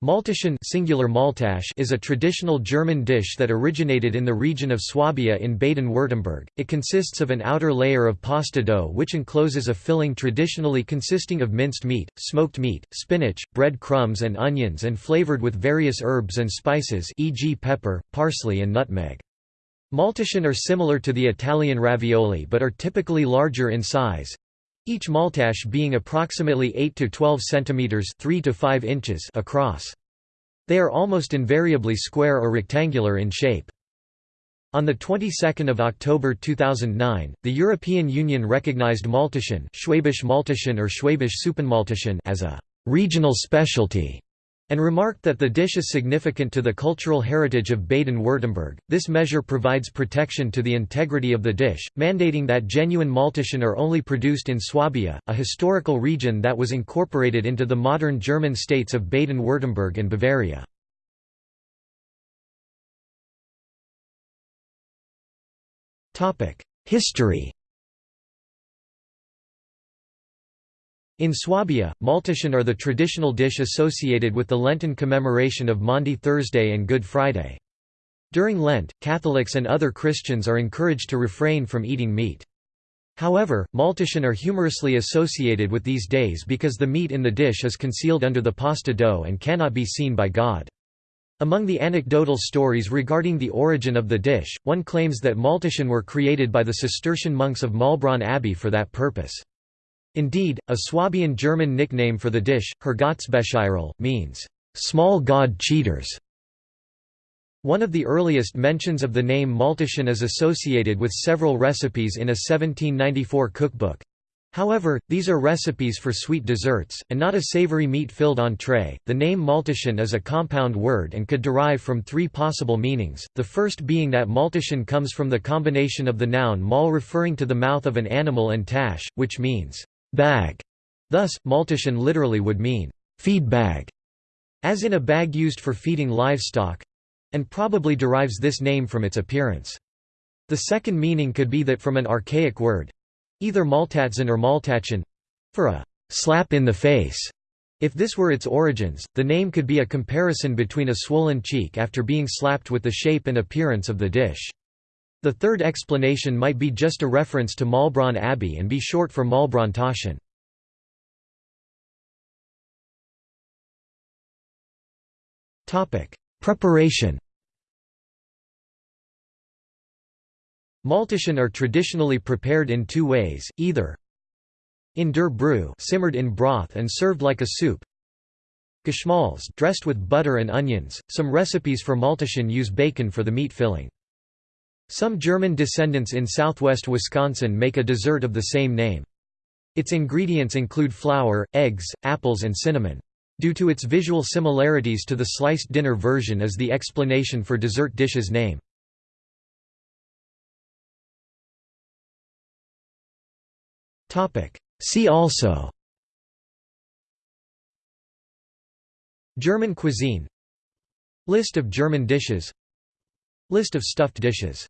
Maultaschen singular Maltasch is a traditional German dish that originated in the region of Swabia in Baden-Württemberg. It consists of an outer layer of pasta dough which encloses a filling traditionally consisting of minced meat, smoked meat, spinach, bread crumbs and onions and flavored with various herbs and spices e.g. pepper, parsley and nutmeg. Maultaschen are similar to the Italian ravioli but are typically larger in size, each maltache being approximately 8 to 12 centimeters 3 to 5 inches across. They are almost invariably square or rectangular in shape. On the 22nd of October 2009, the European Union recognized Maultaschen, Schwäbisch Maultaschen or Schwäbisch Suppenmaultaschen as a regional specialty and remarked that the dish is significant to the cultural heritage of Baden-Württemberg. This measure provides protection to the integrity of the dish, mandating that genuine Maultaschen are only produced in Swabia, a historical region that was incorporated into the modern German states of Baden-Württemberg and Bavaria. History In Swabia, Maultaschen are the traditional dish associated with the Lenten commemoration of Maundy Thursday and Good Friday. During Lent, Catholics and other Christians are encouraged to refrain from eating meat. However, Maultaschen are humorously associated with these days because the meat in the dish is concealed under the pasta dough and cannot be seen by God. Among the anecdotal stories regarding the origin of the dish, one claims that Maultaschen were created by the Cistercian monks of Maulbronn Abbey for that purpose. Indeed, a Swabian German nickname for the dish, Herrgottsbetrüger, means, "...small god cheaters". One of the earliest mentions of the name Maultaschen is associated with several recipes in a 1794 cookbook. However, these are recipes for sweet desserts, and not a savory meat-filled entree. The name Maultaschen is a compound word and could derive from three possible meanings, the first being that Maultaschen comes from the combination of the noun mal referring to the mouth of an animal and tash, which means bag. Thus, Maultaschen literally would mean feed bag, as in a bag used for feeding livestock and probably derives this name from its appearance. The second meaning could be that from an archaic word either Maltatzen or Maltachen for a slap in the face. If this were its origins, the name could be a comparison between a swollen cheek after being slapped with the shape and appearance of the dish. The third explanation might be just a reference to Maulbronn Abbey and be short for Maulbronn Taschen. Preparation Maultaschen are traditionally prepared in two ways, either in der Brühe simmered in broth and served like a soup Geschmalz dressed with butter and onions. Some recipes for Maultaschen use bacon for the meat filling. Some German descendants in southwest Wisconsin make a dessert of the same name. Its ingredients include flour, eggs, apples and cinnamon. Due to its visual similarities to the sliced dinner version is the explanation for dessert dish's name. See also German cuisine List of German dishes List of stuffed dishes